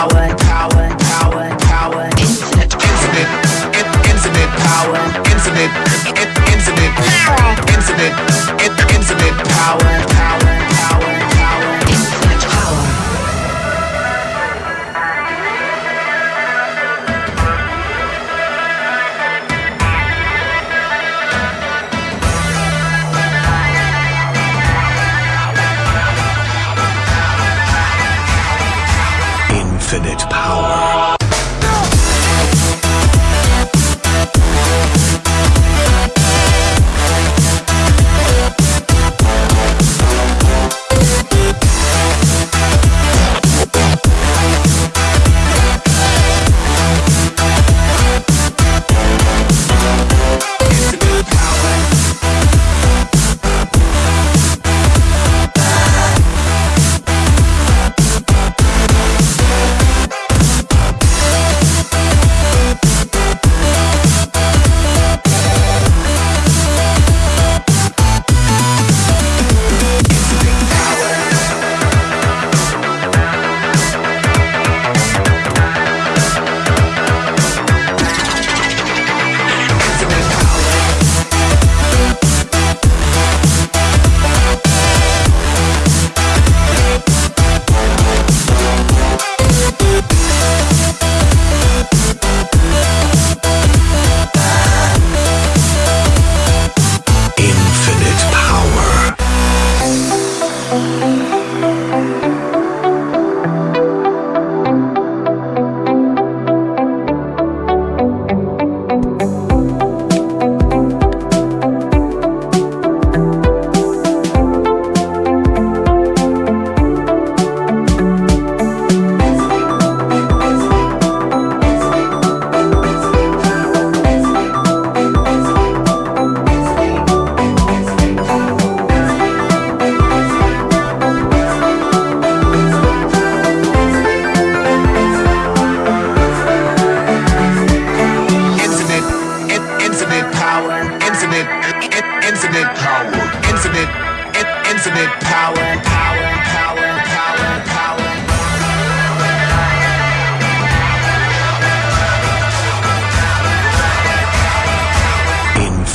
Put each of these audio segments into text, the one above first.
power,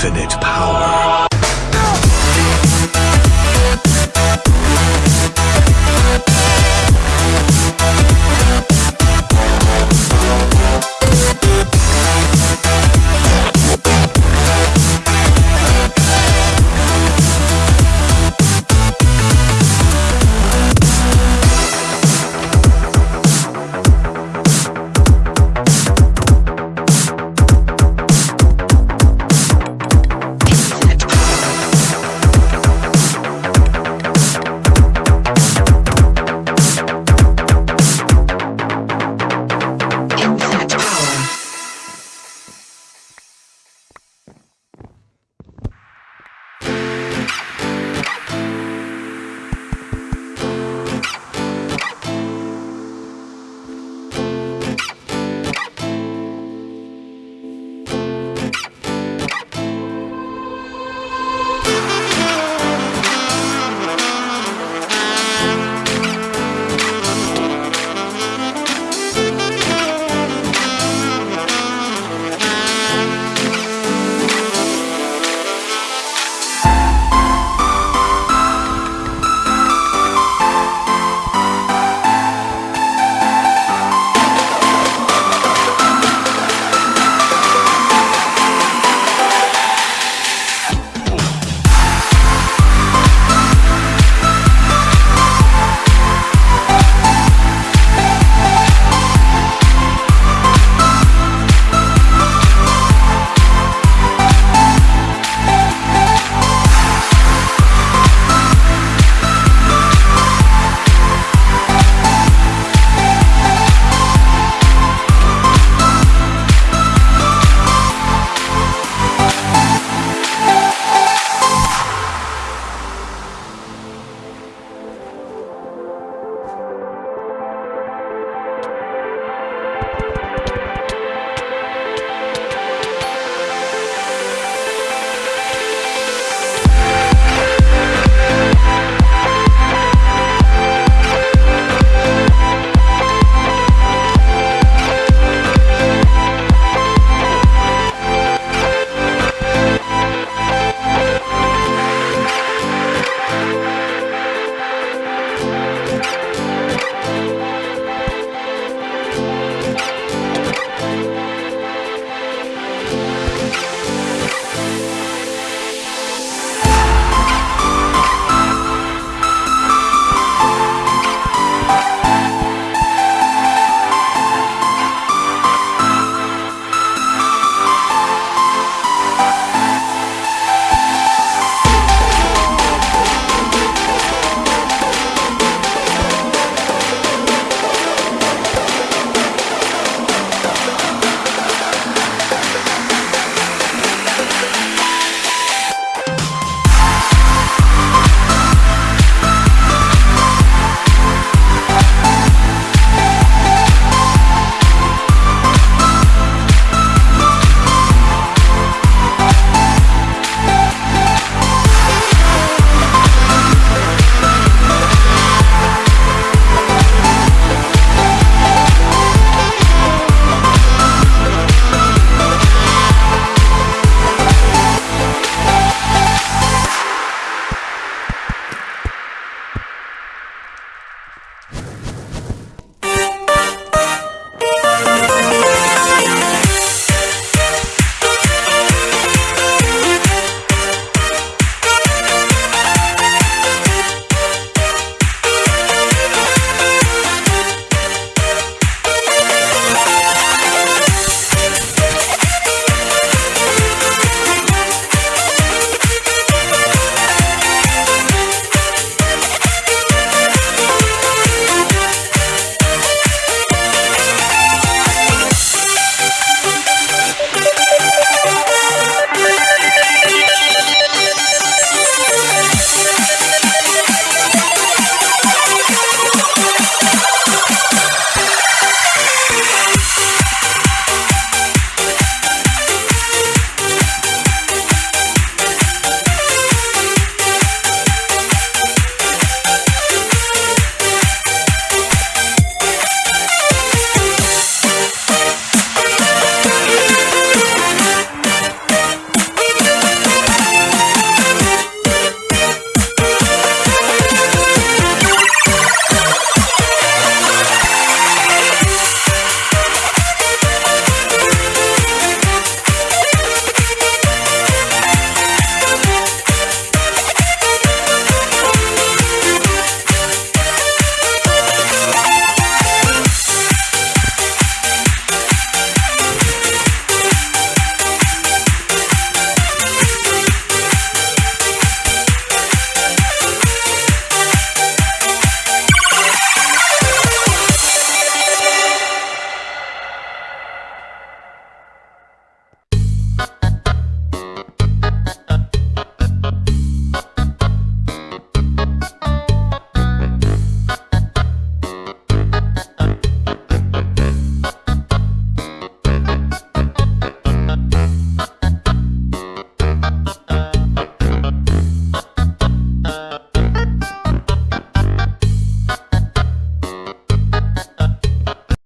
infinite